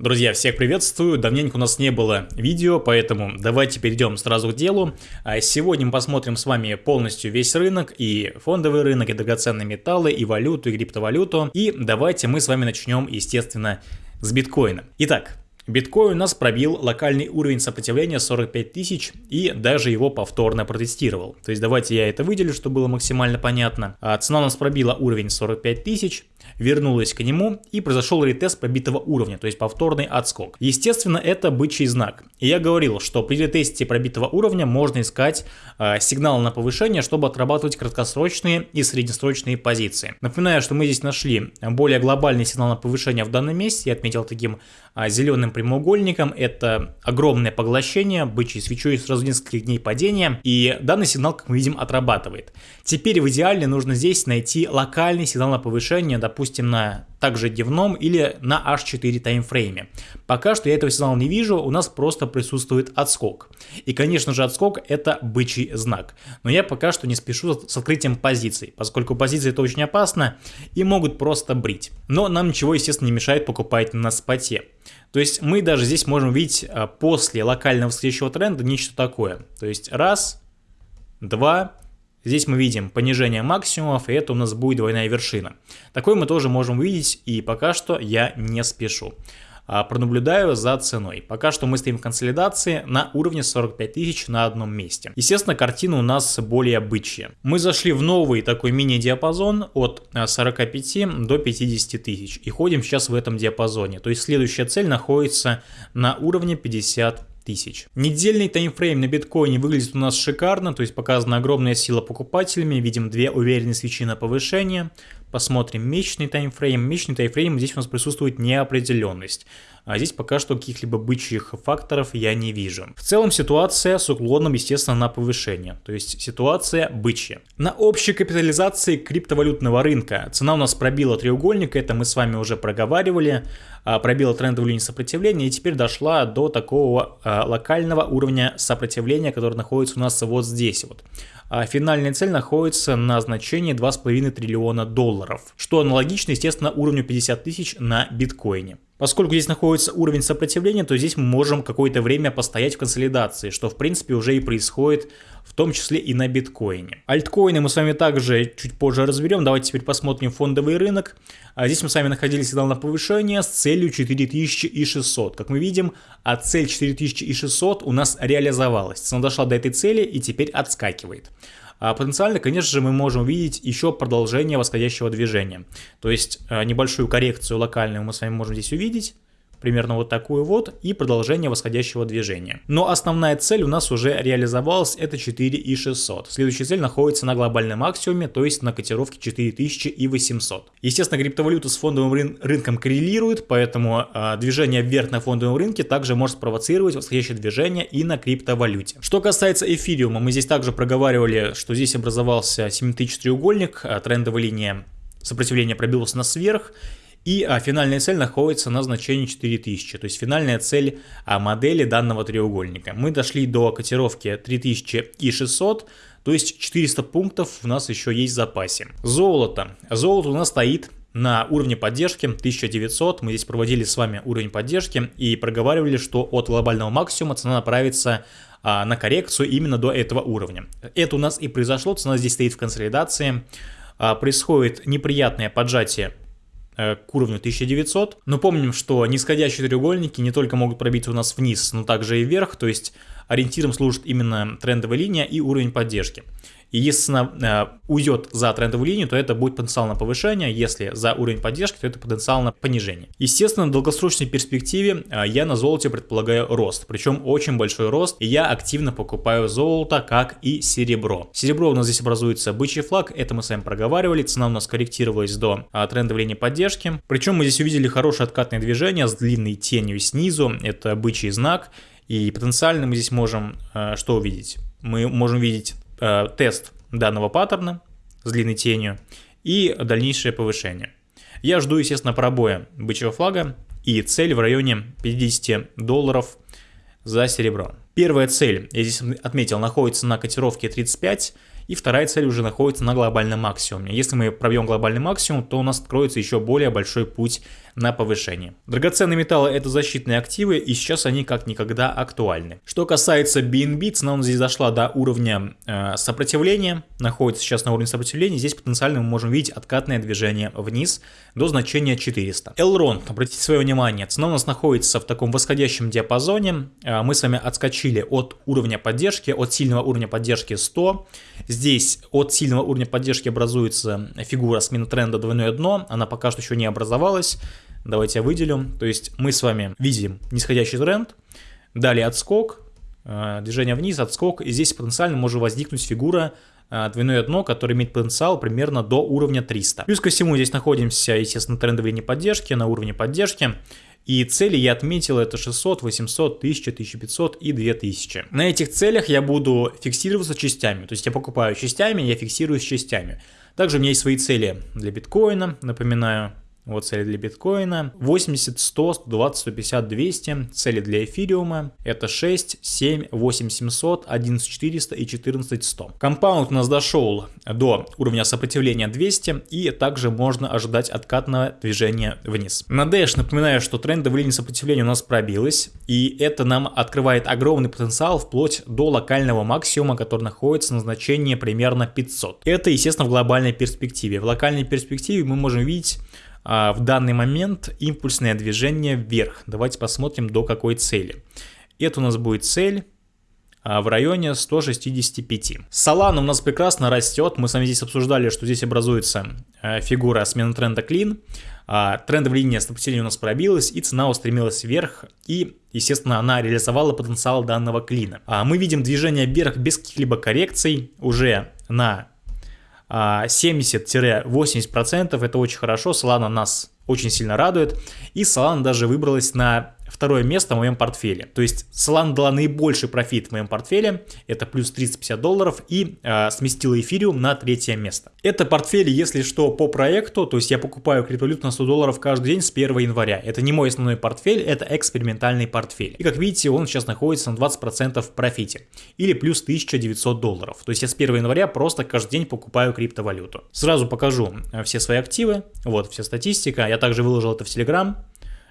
Друзья, всех приветствую, давненько у нас не было видео, поэтому давайте перейдем сразу к делу. А сегодня мы посмотрим с вами полностью весь рынок, и фондовый рынок, и драгоценные металлы, и валюту, и криптовалюту. И давайте мы с вами начнем, естественно, с биткоина. Итак, Биткоин у нас пробил локальный уровень сопротивления 45 тысяч и даже его повторно протестировал. То есть давайте я это выделю, чтобы было максимально понятно. А цена у нас пробила уровень 45 тысяч, вернулась к нему и произошел ретест пробитого уровня, то есть повторный отскок. Естественно, это бычий знак. И я говорил, что при ретесте пробитого уровня можно искать э, сигнал на повышение, чтобы отрабатывать краткосрочные и среднесрочные позиции. Напоминаю, что мы здесь нашли более глобальный сигнал на повышение в данном месте, я отметил таким э, зеленым прямоугольником. Это огромное поглощение, бычьей свечой сразу нескольких дней падения, и данный сигнал, как мы видим, отрабатывает. Теперь в идеале нужно здесь найти локальный сигнал на повышение, допустим, на также дневном или на H4 таймфрейме. Пока что я этого сигнала не вижу, у нас просто присутствует отскок. И, конечно же, отскок это бычий знак. Но я пока что не спешу с открытием позиций, поскольку позиции это очень опасно и могут просто брить. Но нам ничего, естественно, не мешает покупать на споте. То есть мы даже здесь можем видеть а, после локального восходящего тренда нечто такое. То есть раз, два, Здесь мы видим понижение максимумов, и это у нас будет двойная вершина. Такой мы тоже можем увидеть, и пока что я не спешу. А, пронаблюдаю за ценой. Пока что мы стоим в консолидации на уровне 45 тысяч на одном месте. Естественно, картина у нас более бычья. Мы зашли в новый такой мини-диапазон от 45 а, до 50 тысяч и ходим сейчас в этом диапазоне. То есть следующая цель находится на уровне 50 тысяч. Недельный таймфрейм на биткоине выглядит у нас шикарно, то есть показана огромная сила покупателями, видим две уверенные свечи на повышение. Посмотрим месячный таймфрейм. Месячный таймфрейм здесь у нас присутствует неопределенность. А здесь пока что каких-либо бычьих факторов я не вижу. В целом ситуация с уклоном, естественно, на повышение. То есть ситуация бычья. На общей капитализации криптовалютного рынка цена у нас пробила треугольник, это мы с вами уже проговаривали. А, пробила трендовую линию сопротивления и теперь дошла до такого а, локального уровня сопротивления, который находится у нас вот здесь вот. А финальная цель находится на значении 2,5 триллиона долларов, что аналогично, естественно, уровню 50 тысяч на биткоине. Поскольку здесь находится уровень сопротивления, то здесь мы можем какое-то время постоять в консолидации, что в принципе уже и происходит в том числе и на биткоине. Альткоины мы с вами также чуть позже разберем. Давайте теперь посмотрим фондовый рынок. А здесь мы с вами находили сигнал на повышение с целью 4600. Как мы видим, а цель 4600 у нас реализовалась. Цена дошла до этой цели и теперь отскакивает. А потенциально, конечно же, мы можем увидеть еще продолжение восходящего движения. То есть э, небольшую коррекцию локальную мы с вами можем здесь увидеть примерно вот такую вот, и продолжение восходящего движения. Но основная цель у нас уже реализовалась, это 4600. Следующая цель находится на глобальном максимуме, то есть на котировке 4800. Естественно, криптовалюта с фондовым рын рынком коррелирует, поэтому э, движение вверх на фондовом рынке также может спровоцировать восходящее движение и на криптовалюте. Что касается эфириума, мы здесь также проговаривали, что здесь образовался 7000 треугольник, а трендовая линия сопротивления пробилась на сверх, и а, финальная цель находится на значении 4000, то есть финальная цель а, модели данного треугольника. Мы дошли до котировки 3600, то есть 400 пунктов у нас еще есть в запасе. Золото. Золото у нас стоит на уровне поддержки 1900. Мы здесь проводили с вами уровень поддержки и проговаривали, что от глобального максимума цена направится а, на коррекцию именно до этого уровня. Это у нас и произошло, цена здесь стоит в консолидации. А, происходит неприятное поджатие к уровню 1900. Но помним, что нисходящие треугольники не только могут пробиться у нас вниз, но также и вверх, то есть ориентиром служит именно трендовая линия и уровень поддержки. И если э, уйдет за трендовую линию, то это будет потенциал на повышение, если за уровень поддержки, то это потенциал на понижение. Естественно, в долгосрочной перспективе э, я на золоте предполагаю рост, причем очень большой рост, и я активно покупаю золото, как и серебро. Серебро у нас здесь образуется бычий флаг, это мы с вами проговаривали, цена у нас корректировалась до э, трендовой линии поддержки, причем мы здесь увидели хорошее откатное движение с длинной тенью снизу, это бычий знак, и потенциально мы здесь можем э, что увидеть? Мы можем видеть э, тест данного паттерна с длинной тенью и дальнейшее повышение. Я жду, естественно, пробоя бычьего флага и цель в районе 50 долларов за серебро. Первая цель, я здесь отметил, находится на котировке 35, и вторая цель уже находится на глобальном максимуме. Если мы пробьем глобальный максимум, то у нас откроется еще более большой путь на повышение. Драгоценные металлы это защитные активы и сейчас они как никогда актуальны. Что касается BNB, цена у нас здесь дошла до уровня э, сопротивления, находится сейчас на уровне сопротивления, здесь потенциально мы можем видеть откатное движение вниз до значения 400. Elrond, обратите свое внимание, цена у нас находится в таком восходящем диапазоне, э, мы с вами отскочили от уровня поддержки, от сильного уровня поддержки 100, здесь от сильного уровня поддержки образуется фигура смены тренда двойное дно, она пока что еще не образовалась, давайте я выделю, то есть мы с вами видим нисходящий тренд, далее отскок, э, движение вниз, отскок, и здесь потенциально может возникнуть фигура э, двойное дно, которое имеет потенциал примерно до уровня 300. Плюс ко всему здесь находимся, естественно, трендовой линии поддержки, на уровне поддержки. И цели я отметил это 600, 800, 1000, 1500 и 2000. На этих целях я буду фиксироваться частями. То есть я покупаю частями, я фиксируюсь частями. Также у меня есть свои цели для биткоина, напоминаю, вот цели для биткоина. 80, 100, 120, 150, 200. Цели для эфириума. Это 6, 7, 8, 700, 11, 400 и 14, 100. Компаунд у нас дошел до уровня сопротивления 200. И также можно ожидать откатного движения вниз. На Dash напоминаю, что трендовая линия сопротивления у нас пробилась. И это нам открывает огромный потенциал вплоть до локального максимума, который находится на значении примерно 500. Это, естественно, в глобальной перспективе. В локальной перспективе мы можем видеть в данный момент импульсное движение вверх. Давайте посмотрим до какой цели. Это у нас будет цель а, в районе 165. Solana у нас прекрасно растет. Мы с вами здесь обсуждали, что здесь образуется а, фигура смены тренда клин. Трендовая линия сопротивления у нас пробилась, и цена устремилась вверх, и, естественно, она реализовала потенциал данного клина. Мы видим движение вверх без каких-либо коррекций уже на 70-80% а, это очень хорошо, Solana нас очень сильно радует, и Solana даже выбралась на второе место в моем портфеле. То есть Solana дала наибольший профит в моем портфеле, это плюс 350 долларов, и э, сместила эфириум на третье место. Это портфель, если что, по проекту, то есть я покупаю криптовалюту на 100 долларов каждый день с 1 января. Это не мой основной портфель, это экспериментальный портфель. И как видите, он сейчас находится на 20% в профите, или плюс 1900 долларов. То есть я с 1 января просто каждый день покупаю криптовалюту. Сразу покажу э, все свои активы, вот вся статистика, я также выложил это в Telegram, а,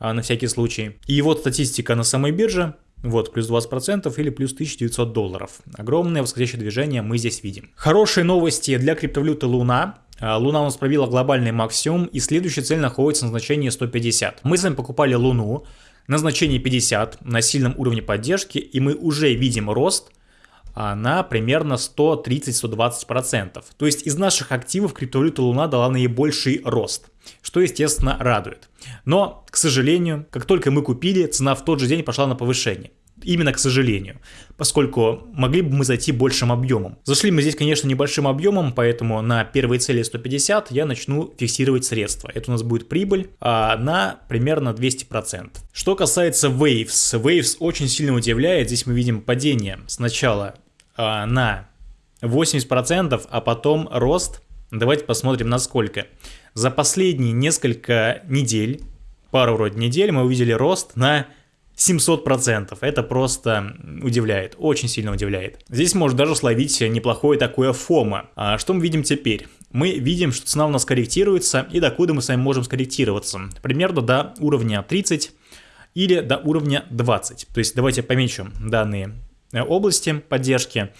на всякий случай. И вот статистика на самой бирже. Вот, плюс 20% или плюс 1900 долларов. Огромное восходящее движение мы здесь видим. Хорошие новости для криптовалюты Луна. А, Луна у нас пробила глобальный максимум, и следующая цель находится на значении 150. Мы с вами покупали Луну на значении 50 на сильном уровне поддержки, и мы уже видим рост а, на примерно 130-120%. То есть из наших активов криптовалюта Луна дала наибольший рост что, естественно, радует. Но, к сожалению, как только мы купили, цена в тот же день пошла на повышение. Именно к сожалению, поскольку могли бы мы зайти большим объемом. Зашли мы здесь, конечно, небольшим объемом, поэтому на первой цели 150 я начну фиксировать средства. Это у нас будет прибыль а, на примерно 200%. Что касается Waves, Waves очень сильно удивляет. Здесь мы видим падение сначала а, на 80%, а потом рост. Давайте посмотрим на сколько. За последние несколько недель, пару вроде недель, мы увидели рост на 700%. Это просто удивляет, очень сильно удивляет. Здесь может даже словить неплохое такое фома. А что мы видим теперь? Мы видим, что цена у нас корректируется, и докуда мы с вами можем скорректироваться? Примерно до уровня 30 или до уровня 20. То есть давайте помечу данные э, области поддержки.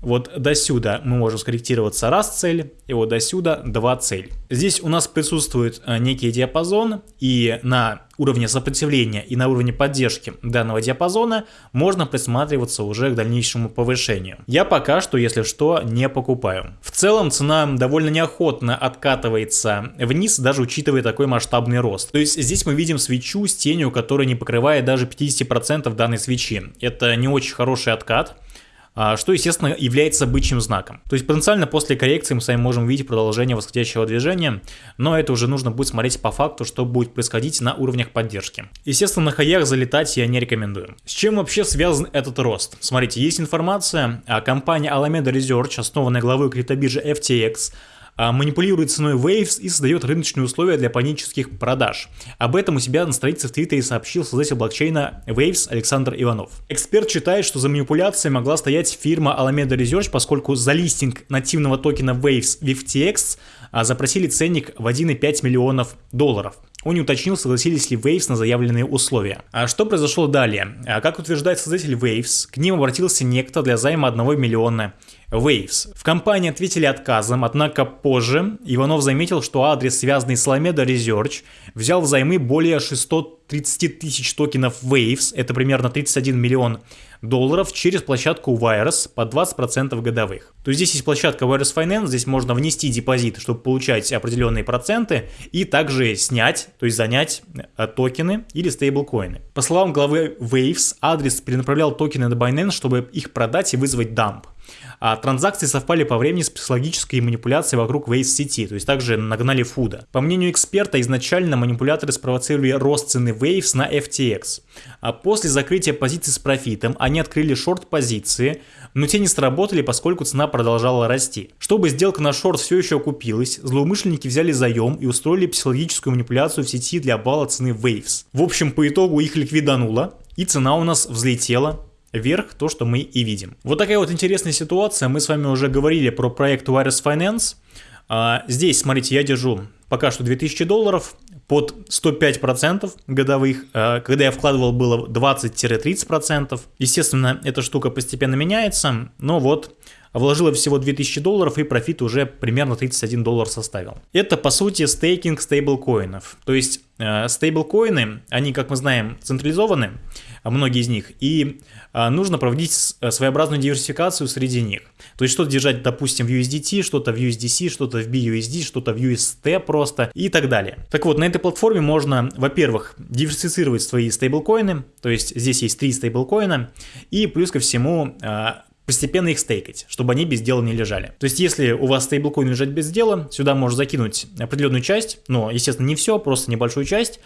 Вот до сюда мы можем скорректироваться раз цель, и вот до сюда два цель. Здесь у нас присутствует э, некий диапазон, и на уровне сопротивления и на уровне поддержки данного диапазона можно присматриваться уже к дальнейшему повышению. Я пока что, если что, не покупаю. В целом цена довольно неохотно откатывается вниз, даже учитывая такой масштабный рост. То есть здесь мы видим свечу с тенью, которая не покрывает даже 50% данной свечи. Это не очень хороший откат. А, что, естественно, является бычьим знаком. То есть потенциально после коррекции мы с вами можем увидеть продолжение восходящего движения, но это уже нужно будет смотреть по факту, что будет происходить на уровнях поддержки. Естественно, на хаях залетать я не рекомендую. С чем вообще связан этот рост? Смотрите, есть информация, о компании Alameda Research, основанная главой криптобиржи FTX, а, манипулирует ценой Waves и создает рыночные условия для панических продаж. Об этом у себя на странице в Твиттере сообщил создатель блокчейна Waves Александр Иванов. Эксперт считает, что за манипуляцией могла стоять фирма Alameda Research, поскольку за листинг нативного токена Waves в FTX а, запросили ценник в 1,5 миллионов долларов. Он не уточнил, согласились ли Waves на заявленные условия. А что произошло далее? А как утверждает создатель Waves, к ним обратился некто для займа 1 миллиона Waves. В компании ответили отказом, однако позже Иванов заметил, что адрес, связанный с Alameda Research, взял взаймы более 630 тысяч токенов Waves, это примерно 31 миллион долларов, через площадку Wires по 20% годовых. То есть здесь есть площадка Wires Finance, здесь можно внести депозит, чтобы получать определенные проценты, и также снять, то есть занять э, токены или стейблкоины. По словам главы Waves, адрес перенаправлял токены на Binance, чтобы их продать и вызвать дамп. А транзакции совпали по времени с психологической манипуляцией вокруг Waze сети, то есть также нагнали фуда. По мнению эксперта, изначально манипуляторы спровоцировали рост цены Waves на FTX. А после закрытия позиций с профитом они открыли шорт-позиции, но те не сработали, поскольку цена продолжала расти. Чтобы сделка на шорт все еще окупилась, злоумышленники взяли заем и устроили психологическую манипуляцию в сети для обвала цены Waves. В общем, по итогу их ликвидануло, и цена у нас взлетела вверх, то, что мы и видим. Вот такая вот интересная ситуация. Мы с вами уже говорили про проект Wireless Finance. А, здесь, смотрите, я держу пока что 2000 долларов под 105% годовых. А, когда я вкладывал, было 20-30%. Естественно, эта штука постепенно меняется, но вот вложила всего 2000 долларов и профит уже примерно 31 доллар составил. Это по сути стейкинг стейблкоинов. То есть э, стейблкоины, они, как мы знаем, централизованы, а многие из них, и э, нужно проводить э, своеобразную диверсификацию среди них. То есть что-то держать, допустим, в USDT, что-то в USDC, что-то в BUSD, что-то в UST просто и так далее. Так вот, на этой платформе можно, во-первых, диверсифицировать свои стейблкоины, то есть здесь есть три стейблкоина, и плюс ко всему постепенно их стейкать, чтобы они без дела не лежали. То есть, если у вас стейблкоин лежать без дела, сюда можно закинуть определенную часть, но, естественно, не все, просто небольшую часть,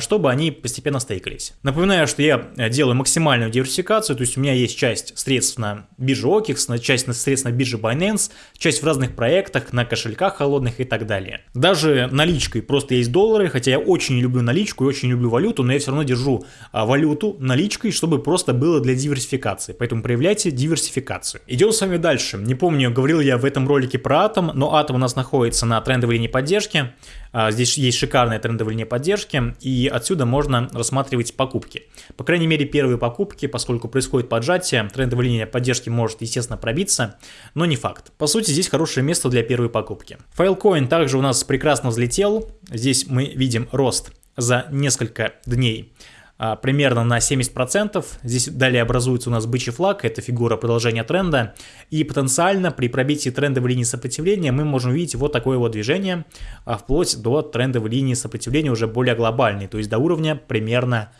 чтобы они постепенно стейкались. Напоминаю, что я э, делаю максимальную диверсификацию, то есть у меня есть часть средств на бирже OKEX, часть средств на бирже Binance, часть в разных проектах, на кошельках холодных и так далее. Даже наличкой просто есть доллары, хотя я очень люблю наличку и очень люблю валюту, но я все равно держу а, валюту наличкой, чтобы просто было для диверсификации. Поэтому проявляйте диверсификацию. Идем с вами дальше. Не помню, говорил я в этом ролике про атом, но атом у нас находится на трендовой линии поддержки. А, здесь есть шикарная трендовая линия поддержки, и отсюда можно рассматривать покупки. По крайней мере, первые покупки, поскольку происходит поджатие, трендовая линия поддержки может, естественно, пробиться, но не факт. По сути, здесь хорошее место для первой покупки. Filecoin также у нас прекрасно взлетел. Здесь мы видим рост за несколько дней примерно на 70%. Здесь далее образуется у нас бычий флаг, это фигура продолжения тренда. И потенциально при пробитии трендовой линии сопротивления мы можем увидеть вот такое вот движение, а, вплоть до трендовой линии сопротивления уже более глобальной, то есть до уровня примерно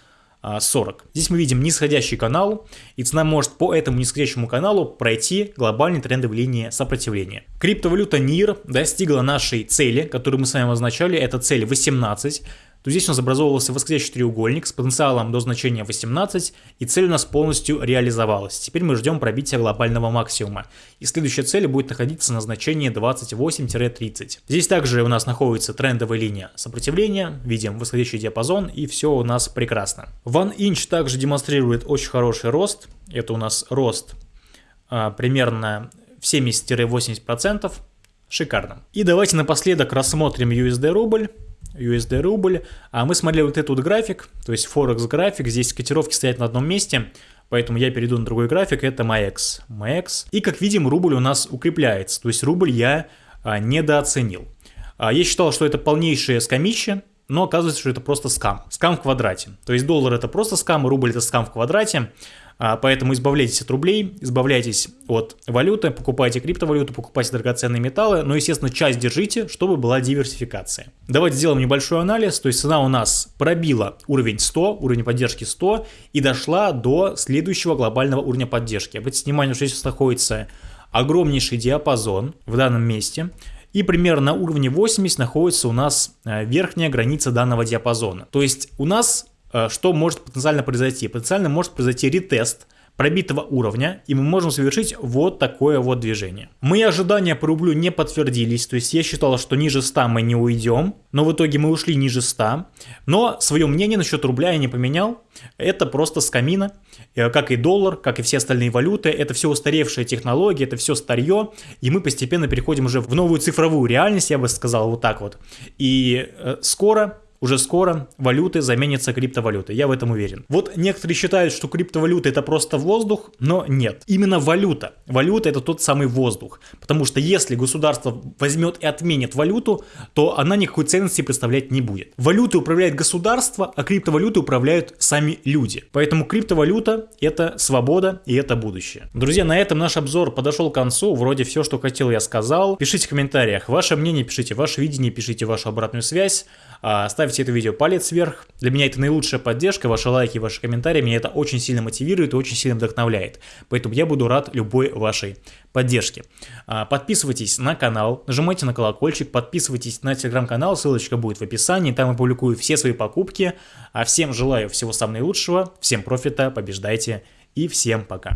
40. А, Здесь мы видим нисходящий канал, и цена может по этому нисходящему каналу пройти глобальной трендовой линии сопротивления. Криптовалюта NIR достигла нашей цели, которую мы с вами означали, это цель 18 то здесь у нас образовывался восходящий треугольник с потенциалом до значения 18, и цель у нас полностью реализовалась. Теперь мы ждем пробития глобального максимума. И следующая цель будет находиться на значении 28-30. Здесь также у нас находится трендовая линия сопротивления, видим восходящий диапазон, и все у нас прекрасно. One Inch также демонстрирует очень хороший рост. Это у нас рост а, примерно в 70-80%. Шикарно. И давайте напоследок рассмотрим USD рубль. USD рубль. А мы смотрели вот этот вот график, то есть Forex график, здесь котировки стоят на одном месте, поэтому я перейду на другой график, это MAX. MAX. И как видим, рубль у нас укрепляется, то есть рубль я а, недооценил. А, я считал, что это полнейшее скамище, но оказывается, что это просто скам. Скам в квадрате. То есть доллар это просто скам, рубль это скам в квадрате. А, поэтому избавляйтесь от рублей, избавляйтесь от валюты, покупайте криптовалюту, покупайте драгоценные металлы, но, естественно, часть держите, чтобы была диверсификация. Давайте сделаем небольшой анализ. То есть цена у нас пробила уровень 100, уровень поддержки 100 и дошла до следующего глобального уровня поддержки. Обратите внимание, что здесь находится огромнейший диапазон в данном месте. И примерно на уровне 80 находится у нас э, верхняя граница данного диапазона. То есть у нас что может потенциально произойти? Потенциально может произойти ретест пробитого уровня, и мы можем совершить вот такое вот движение. Мои ожидания по рублю не подтвердились, то есть я считал, что ниже 100 мы не уйдем, но в итоге мы ушли ниже 100, но свое мнение насчет рубля я не поменял, это просто скамина, э, как и доллар, как и все остальные валюты, это все устаревшие технологии, это все старье, и мы постепенно переходим уже в новую цифровую реальность, я бы сказал вот так вот, и э, скоро уже скоро валюты заменятся криптовалютой, я в этом уверен. Вот некоторые считают, что криптовалюта это просто воздух, но нет. Именно валюта. Валюта это тот самый воздух. Потому что если государство возьмет и отменит валюту, то она никакой ценности представлять не будет. Валютой управляет государство, а криптовалютой управляют сами люди. Поэтому криптовалюта это свобода и это будущее. Друзья, на этом наш обзор подошел к концу. Вроде все, что хотел, я сказал. Пишите в комментариях ваше мнение, пишите ваше видение, пишите вашу обратную связь. А, ставьте это видео палец вверх. Для меня это наилучшая поддержка. Ваши лайки, ваши комментарии меня это очень сильно мотивирует и очень сильно вдохновляет. Поэтому я буду рад любой вашей поддержки. А, подписывайтесь на канал, нажимайте на колокольчик, подписывайтесь на телеграм-канал, ссылочка будет в описании, там я публикую все свои покупки. А всем желаю всего самого наилучшего, всем профита, побеждайте и всем пока.